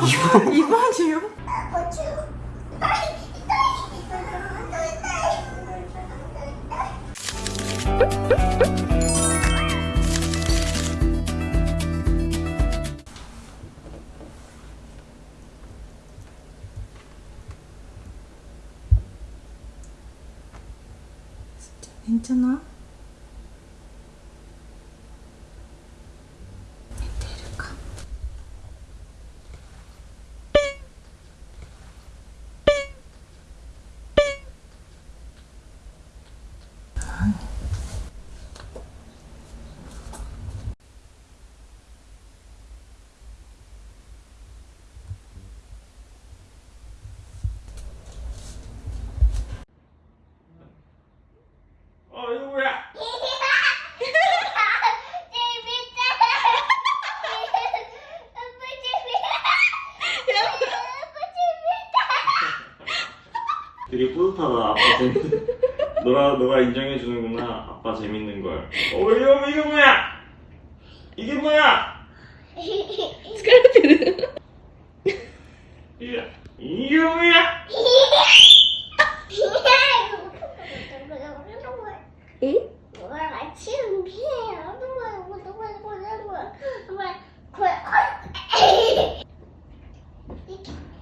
2번? 2번이요? 진짜 괜찮아? 뭐야? 되게 뿌듯하다 아빠 재밌는 너가 너가 인정해 주는구나 아빠 재밌는 걸. 어 이거 이게 뭐야? 이게 뭐야? 이게 이게 뭐야?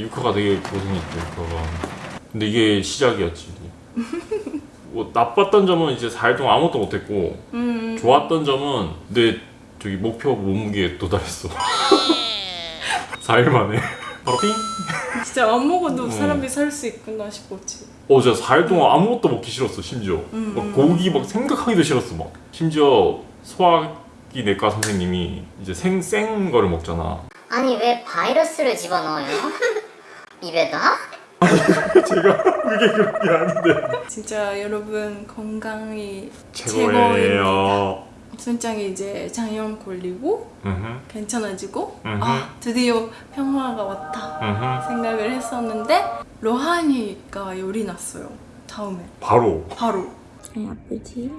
유카가 되게 고생했죠 유카가 근데 이게 시작이었지 뭐 나빴던 점은 이제 4일 동안 아무것도 못했고 うん。 좋았던 점은 내 저기 목표 몸무게에 도달했어 4일 만에 바로 삥 진짜 안 먹어도 음. 사람이 살 수 있구나 싶었지. 어, 진짜 4일 동안 아무것도 먹기 싫었어, 심지어. 음, 막 음. 고기 막 생각하기도 싫었어, 막. 심지어 소화기 내과 선생님이 이제 생, 생 거를 먹잖아. 아니 왜 바이러스를 집어넣어요? 입에다? 제가 그게 그런 게 아닌데. 진짜 여러분 건강이 최고예요. 순장이 이제 장염 걸리고 음흠, 괜찮아지고 음흠. 아 드디어 평화가 왔다 음흠. 생각을 했었는데 로하니가 열이 났어요 다음에 바로. 바로 아프지?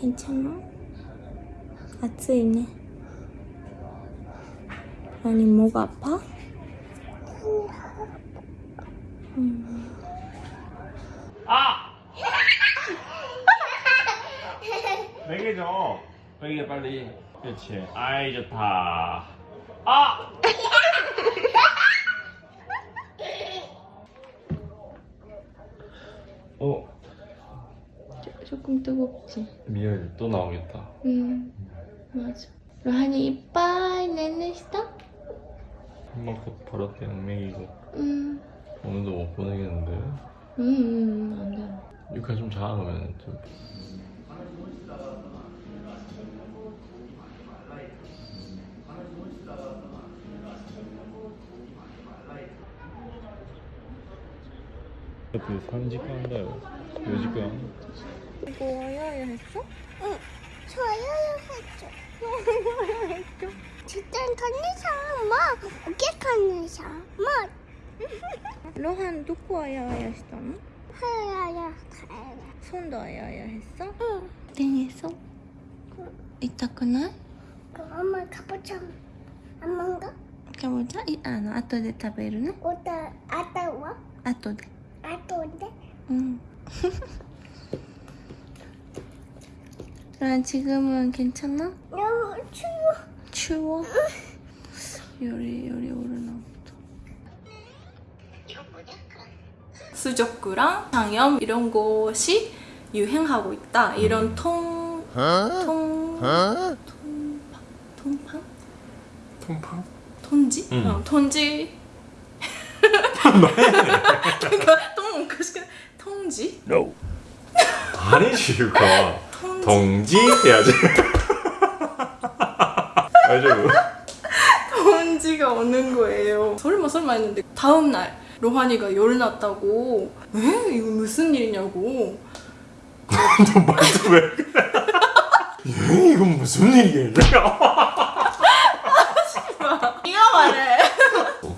괜찮아? 아프이네 아니 목 아파? 아! 네개 줘. 네개 빨리. 그렇지. 아이, 좋다. 아! 어, 조금 뜨겁지? 미열 또 나오겠다. 응 맞아 로하니 이빠이 내내した? 한번 곧 버릇되는 맥이고 응 오늘도 못 보내겠는데 응, 응, 안 돼. 유카 좀 자아놓으면 좀그 3시간인가요? 4시간? 이거 와야야 했어? 응, 저요 했죠. 저요 했죠. 주단 탄내사 엄마 어깨 탄내사 엄마 뭐. 로한 놓고 와야 해야 했어? 해야야 손도 와야야 했어? 응 땡했어? 이따 끊어? 엄마 가보자 안만가? 가보자? 이 아, 안에 아토데 타베르나? 오다 아따와? 아토데 아토데? 응 그럼 지금은 괜찮아? 응 추워? 열이, 열이 오르나 보다. 수족구랑 장염 이런 곳이 유행하고 있다. 이런 통, 통, 통팡? 통팡? 통팡? 톤지? 응. 어, 톤지. 그러니까 똥 먹고 통지? No 아니지 유카 통지. 동지 알죠? 비가 오는 거예요. 설마 설마 했는데 다음 날 로하니가 열 났다고. 에? 이거 무슨 일이냐고. 너 말도 왜 그래? 예, 이건 무슨 일이야? 네가 말해.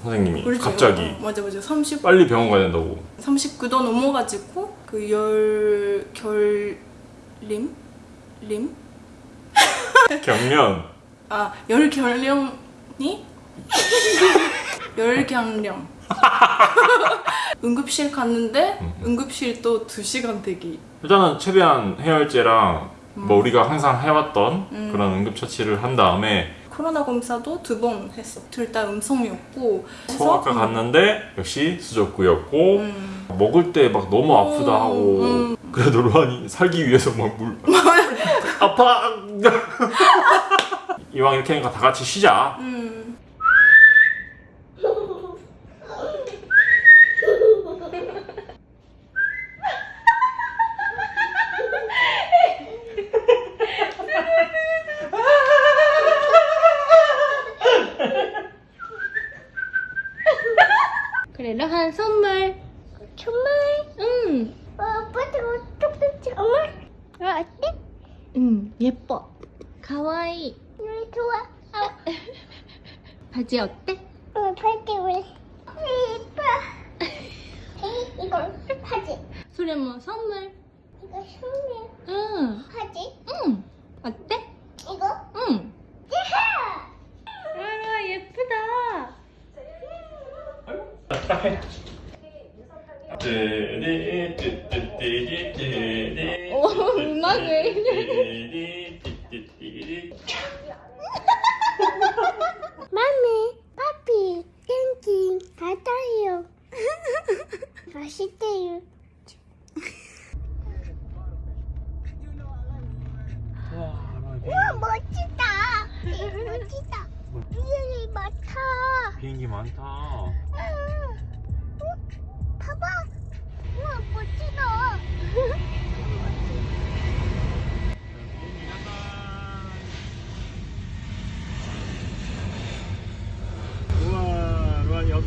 선생님이 그렇죠. 갑자기 어, 맞아 맞아. 30 빨리 병원 가야 된다고 39도 넘어가지고 그 열 결 림 림? 경련 아 열결령이 열경령. 응급실 갔는데 음. 응급실 또 2시간 대기. 일단은 최대한 해열제랑 뭐 우리가 항상 해왔던 음. 그런 응급처치를 한 다음에 코로나 검사도 두 번 했어. 둘 다 음성이었고. 소아과 그래서, 갔는데 역시 수족구였고 음, 먹을 때 막 너무 아프다 음, 하고 음. 그래도 로한이 살기 위해서 막 물 아파 이왕 이렇게 하니까 다 같이 쉬자 음. 그래 로한 선물 정말 응, 어, 아빠도 똑똑 정말 어, 어때? 응 예뻐 가와이 우리 좋아 어, 바지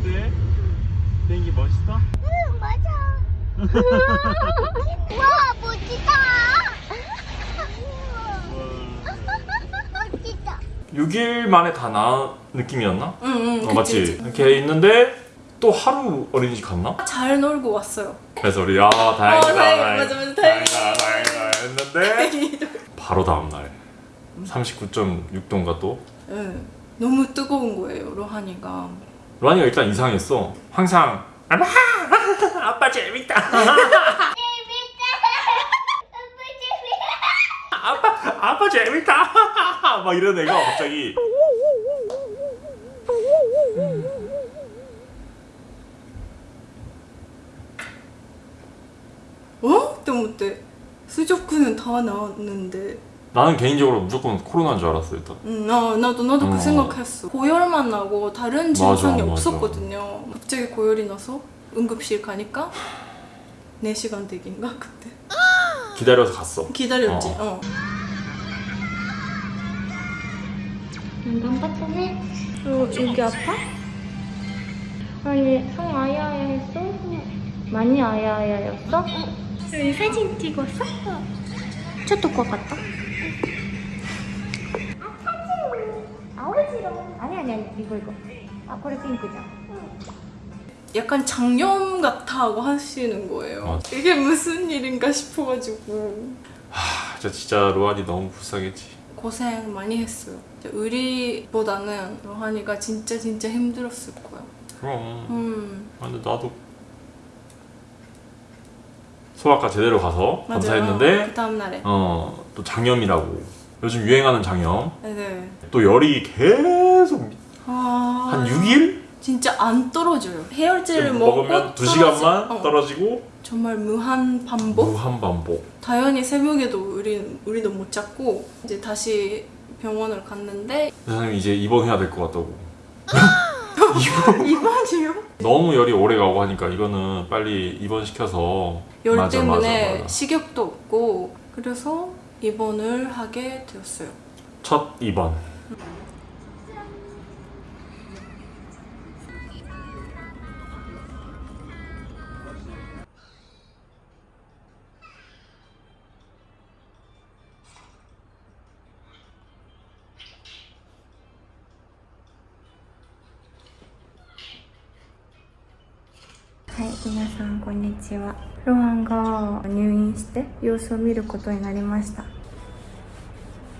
어때? 비행기 멋있어? 응 맞아 우와 멋지다 멋지다 6일 만에 다 나은 느낌이었나? 응, 응. 어, 맞지? 그치. 이렇게 있는데 또 하루 어린이집 갔나? 잘 놀고 왔어요. 그래서 우리 아 다행이다 어, 다행, 맞아, 맞아, 다행이다. 다행이다 했는데 바로 다음날 39.6도인가 또 응. 너무 뜨거운 거예요, 로하니가. 로한이가 일단 이상했어 항상 아빠 아빠 재밌다 아빠 아빠 재밌다 막 이런 애가 갑자기 어? 또 못해. 수족구는 다 나왔는데. 나는 개인적으로 무조건 코로나인 줄 알았어 일단 응, 나, 나도, 나도 어. 그 생각했어. 고열만 나고 다른 증상이 맞아, 맞아. 없었거든요. 갑자기 고열이 나서 응급실 가니까 4시간 대기인가? 그때. 기다려서 갔어 기다렸지. 어. 어. 깜빡하네 어, 여기 아파? 아니 성 아야아야 했어? 많이 아야아야였어? 여기 사진 찍었어? 아오지롱 아니 아니 아니 이거 이거 아これ 핑크잖아 약간 장염 같아 하고 하시는 거예요. 어. 이게 무슨 일인가 싶어가지고. 아, 진짜 진짜 로한이 너무 불쌍했지 고생 많이 했어요. 의리보다는 로하니가 진짜 진짜 힘들었을 거야. 그럼 음, 아, 근데 나도 소아과 제대로 가서 맞아요. 검사했는데 그 다음 날에. 어 또 장염이라고 요즘 유행하는 장염 네. 또 열이 계속 아, 한 6일 진짜 안 떨어져요. 해열제를 먹으면 먹고 2시간만 떨어지- 어, 떨어지고 정말 무한 반복. 무한 반복 당연히 새벽에도 우리 우리도 못 잤고 이제 다시 병원을 갔는데 선생님 이제 입원해야 될 것 같다고 입원이요? 너무 열이 오래 가고 하니까 이거는 빨리 입원시켜서 열 맞아, 때문에 맞아, 맞아. 식욕도 없고 그래서 입원을 하게 되었어요. 첫 입원 んこんにちは。ロハンが入院して様子を見ることになりました。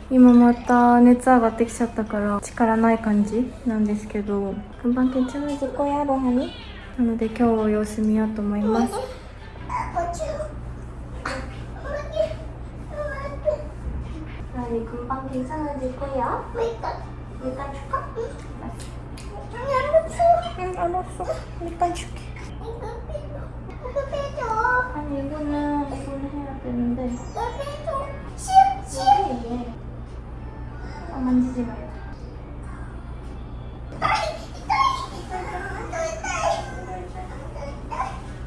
今また熱上がってきちゃったから力ない感じなんですけど、금방괜찮아질거야、ロハニ。なので今日様子見ようと思います。 로하니 금방 괜찮아질 거야. 일단 줄까? 응, 알았어. 일단 줄게. 아니 이거는 이거는 해야 되는데 이게 얘. 아 만지지 말고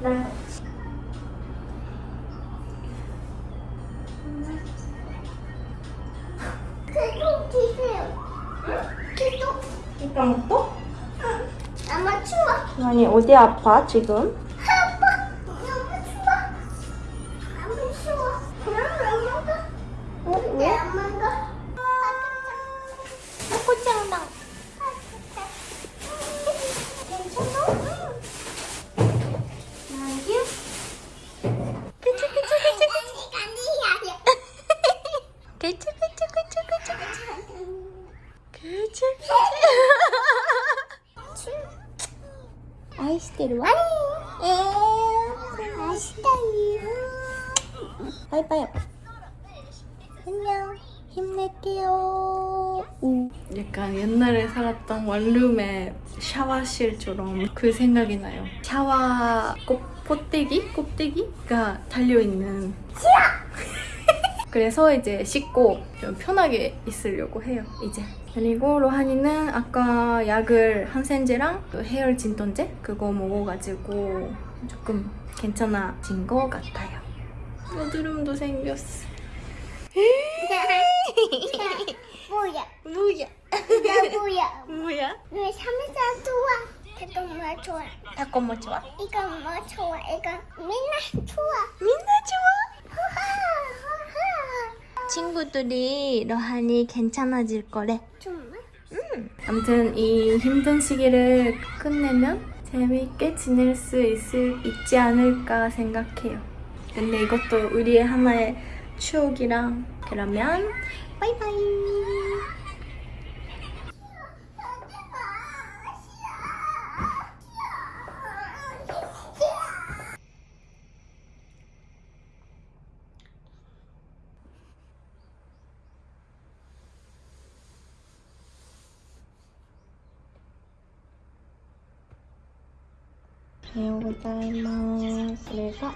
날 이따 또? 아마 추워. 아니 어디 아파 지금? 맛있다니. 바이바이 안녕 힘낼게요 우. 약간 옛날에 살았던 원룸의 샤워실처럼 그 생각이 나요. 샤워 꼭 포대기? 껍데기가 달려있는 그래서 이제 씻고 좀 편하게 있으려고 해요 이제 그리고 로하니는 아까 약을 항생제랑 또 헤어 진통제 그거 먹어가지고 조금 괜찮아진 것 같아요 여드름도 생겼어 뭐야? 뭐야 나 뭐야? 뭐야 왜 삼겹살 좋아? 이거 뭐 좋아? 닭고 뭐 좋아? 이거 뭐 좋아? 이거 맨날 좋아. 민나 좋아? 친구들이 로하니 괜찮아질 거래 정말? 아무튼 이 힘든 시기를 끝내면 재미있게 지낼 수 있을, 있지 않을까 생각해요. 근데 이것도 우리의 하나의 추억이랑 그러면 바이바이. ございます。それが、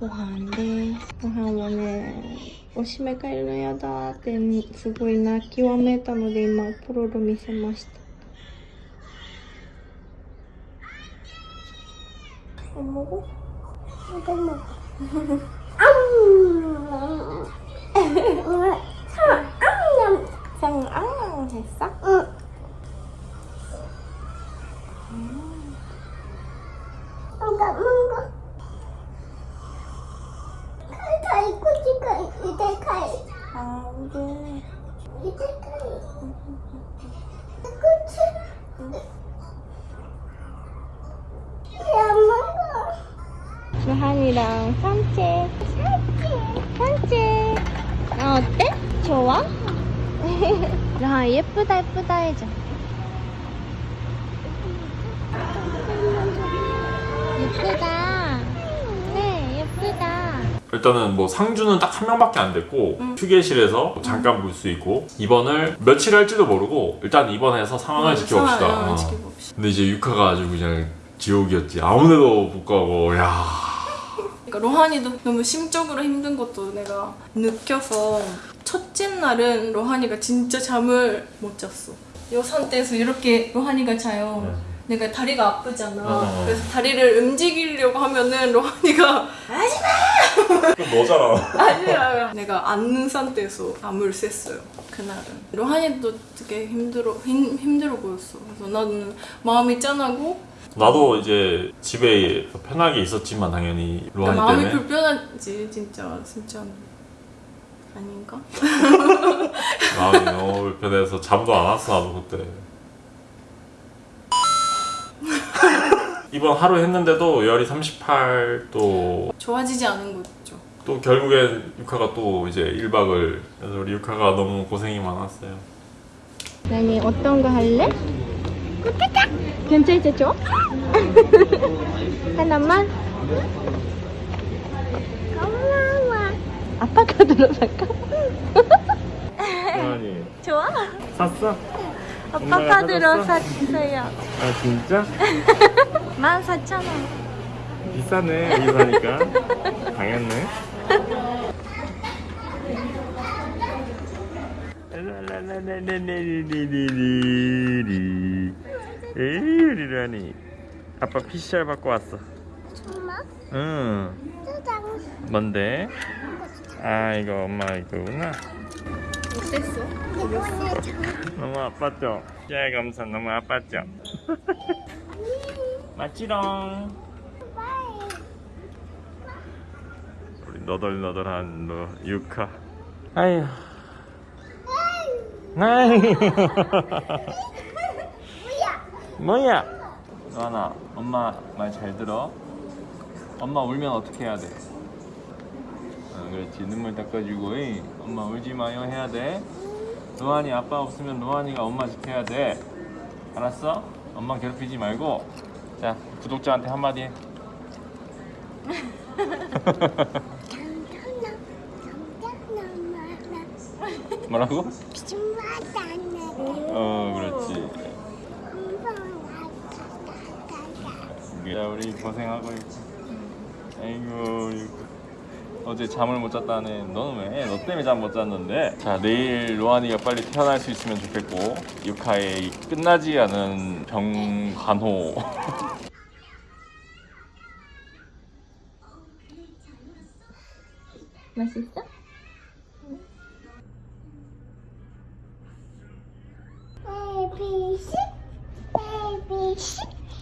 ご飯です。ご飯はね、おしめ帰るのやだってすごい泣きわめいたので今、ポロロ見せました。卵卵あん あんあんへさあん 루한이랑 산책 산책 아, 어때? 좋아? 루한 예쁘다 예쁘다 해줘 예쁘다 네 예쁘다 일단은 뭐 상주는 딱 한 명밖에 안 됐고 휴게실에서 잠깐 볼 수 있고 입원을 며칠 할지도 모르고 일단 입원해서 상황을 지켜봅시다. 상황을 어. 지켜봅시다. 근데 이제 유카가 아주 그냥 지옥이었지. 아무데도 못 가고 야. 그러니까 로하니도 너무 심적으로 힘든 것도 내가 느껴서 첫째 날은 로하니가 진짜 잠을 못 잤어. 이 상태에서 이렇게 로하니가 자요. 내가 다리가 아프잖아. 어. 그래서 다리를 움직이려고 하면은 로하니가 그럼 너잖아. 아니야. 내가 앉는 상태에서 잠을 샜어요. 그날은. 로하니도 되게 힘들어 힘, 힘들어 보였어. 그래서 나는 마음이 짠하고 나도 이제 집에 편하게 있었지만 당연히 그러니까 로하니 마음이 때문에 불편하지 진짜 진짜 아닌가? 마음이 너무 불편해서 잠도 안 왔어 나도 그때. 이번 하루 했는데도 열이 38도 좋아지지 않은 거죠. 또 결국엔 유카가 또 이제 1박을 그래서 우리 유카가 너무 고생이 많았어요. 나니 어떤 거 할래? 괜찮죠? 하나만? 고마워. 아빠 카드로 살까? 아니 좋아? 샀어? 아빠 엄마가 카드로 사줬어? 샀어요. 아 진짜? 14,000원. 비싸네 여기 사니까 당했네. 에이 리라니 아빠 PCR 받고 왔어. 정말? 응. 뭔데? 아 이거 엄마 이거구나. 어땠어? 너무 아팠죠? 야 감사 너무 아팠죠? 맞지롱 우리 너덜너덜한 너 유카 아휴 아휴 뭐야 노아나 엄마 말 잘 들어 엄마 울면 어떻게 해야 돼? 어, 그렇지 눈물 닦아주고 이. 엄마 울지 마요 해야 돼 노안이 아빠 없으면 노안이가 엄마 지켜야 돼 알았어? 엄마 괴롭히지 말고 자 구독자한테 한마디 해. 뭐라고? 어 그렇지 자 우리 고생하고 있고 아이고 어제 잠을 못 잤다네 너는 왜? 너 때문에 잠 못 잤는데 자 내일 로안이가 빨리 태어날 수 있으면 좋겠고 유카의 이 끝나지 않은 병간호 맛있어?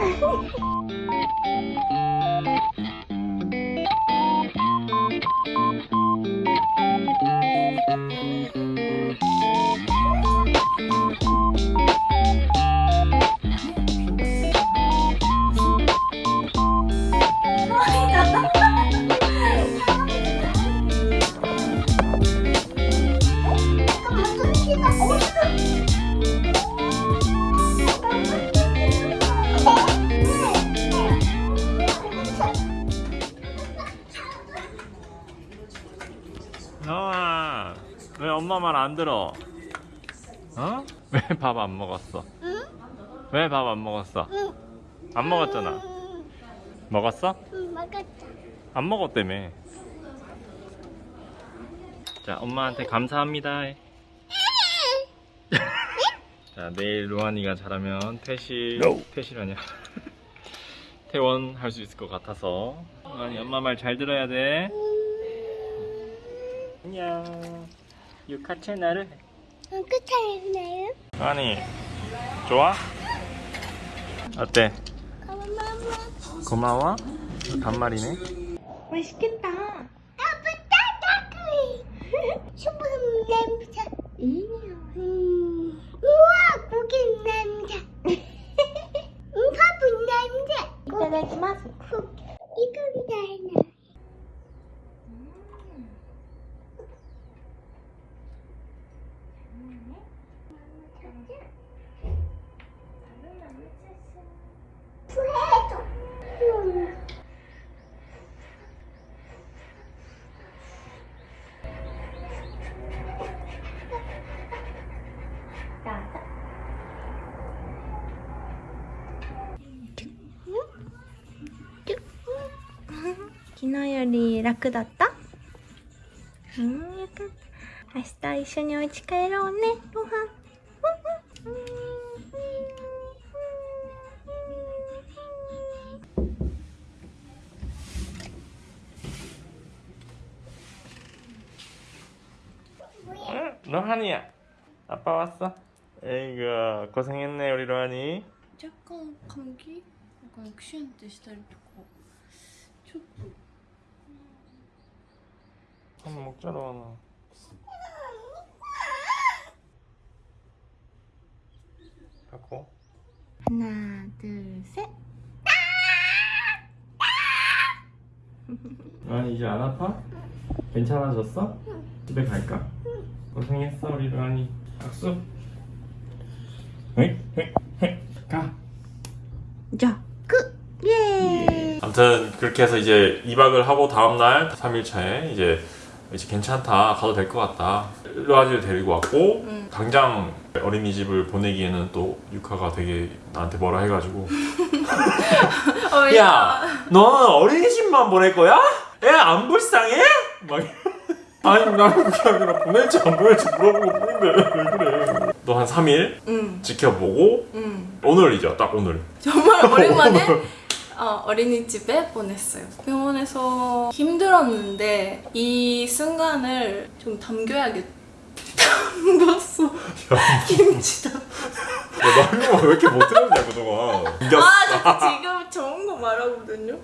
Oh! 엄마 말 안 들어? 어? 왜 밥 안 먹었어? 응? 왜 밥 안 먹었어? 응. 안 먹었잖아 먹었어? 응, 먹었다. 안 먹었다며 자 엄마한테 감사합니다 해. 자 내일 로안이가 잘하면 퇴실 퇴실하냐 퇴원 할 수 있을 것 같아서 로안이 엄마 말 잘 들어야 돼 안녕 유카 채널을 응, 끝이나요? 로안이 좋아? 어때? 고마워. 고마워? 반말이네 맛있겠다 昨日より楽だった？うん。た明日一緒にお家帰ろうね。ご飯。ロハニパワーコセンエンネヨ若干換気んかクシュンっ 한번 먹자 로아나 바꿔 하나 둘셋 아니 이제 안 아파? 괜찮아졌어? 집에 갈까? 고생했어 우리 로아니 박수 가 자, 끝! 예! 아무튼 그렇게 해서 이제 2박을 하고 다음날 3일차에 이제 이제 괜찮다 가도 될 것 같다. 로아지를 데리고 왔고 당장 어린이집을 보내기에는 또 유카가 되게 나한테 뭐라 해가지고. 어, 야 너는 어린이집만 보낼 거야? 애 안 불쌍해? 막 아니 나는 아니라 보낼지 안 보낼지 물어보고 뿐인데 왜 그래? 너 한 3일 응, 지켜보고 응. 오늘이죠 딱 오늘. 정말 오랜만에 어, 어린이집에 보냈어요. 병원에서 힘들었는데 이 순간을 좀 담겨야겠. 담갔어. 김치다. 야, 나 이거 왜 이렇게 못 들었냐 그동안 아, 저 지금 좋은 거 말하거든요.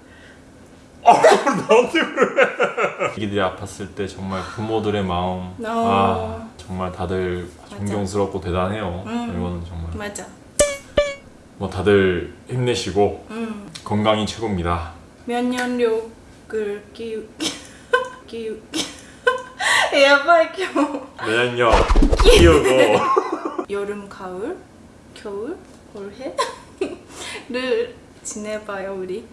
나한테 그래 애기들이 아팠을 때 정말 부모들의 마음 어. 아 정말 다들 존경스럽고 대단해요 음. 이거는 정말 맞아. 뭐 다들 힘내시고 응. 건강이 최고입니다 면역력을 기우 기우 야바이 겨 내년력 키우고 여름 가을 겨울 올해를 지내봐요 우리.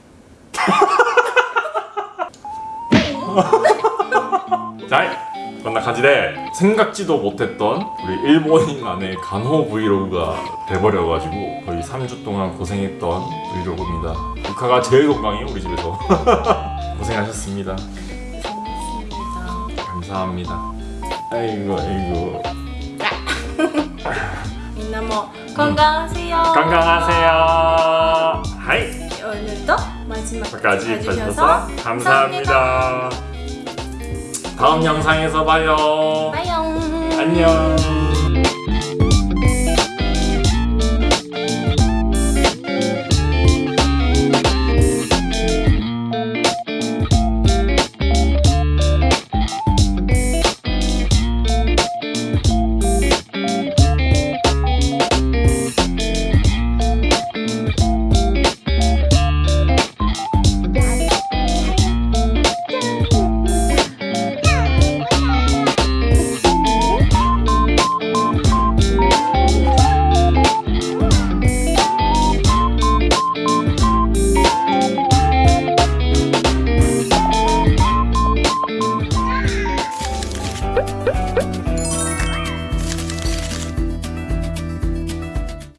자 만나가지래 생각지도 못했던 우리 일본인만의 간호 브이로그가 돼버려가지고 거의 3주 동안 고생했던 브이로그입니다. 루카가 제일 건강해요 우리 집에서. 고생하셨습니다. 감사합니다. 아이고 아이고. 민나모 건강하세요. 음, 건강하세요. 하이. 오늘도 마지막까지 봐주셔서 감사합니다. 감사합니다. 다음 영상에서 봐요 빠이용. 안녕